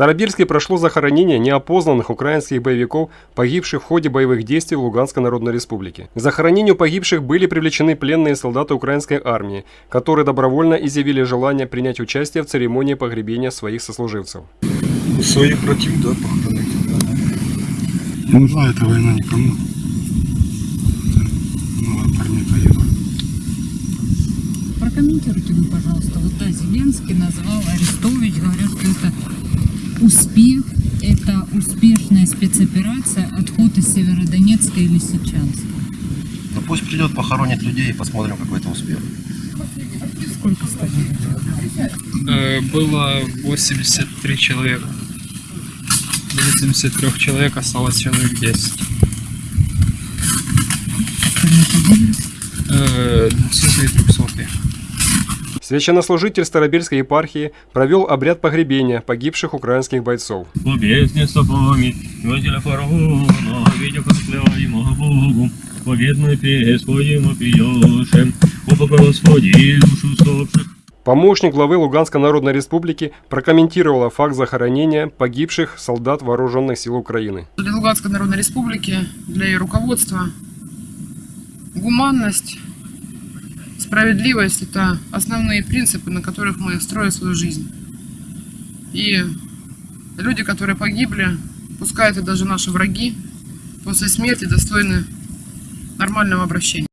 Старобельске прошло захоронение неопознанных украинских боевиков, погибших в ходе боевых действий в Луганской Народной Республике. К захоронению погибших были привлечены пленные солдаты украинской армии, которые добровольно изъявили желание принять участие в церемонии погребения своих сослуживцев. Своих братьев, да, похоронить. Не нужна эта война никому. Ну, парни погибли. Прокомментируйте вы, пожалуйста. Вот да, Зеленский назвал Арестович, говорят, что это успех, это успешная спецоперация, отход из Северодонецка и Лисичанска. Ну пусть придет, похоронит людей и посмотрим, какой это успех. Сколько стали? Э, было 83 человека. 83 человек осталось человек 10. Э, 200 и 300. Священнослужитель Старобельской епархии провел обряд погребения погибших украинских бойцов. Помощник главы Луганской Народной Республики прокомментировала факт захоронения погибших солдат вооруженных сил Украины. Для Луганской Народной Республики, для ее руководства, гуманность, справедливость – это основные принципы, на которых мы строим свою жизнь. И люди, которые погибли, пускай это даже наши враги, после смерти достойны нормального обращения.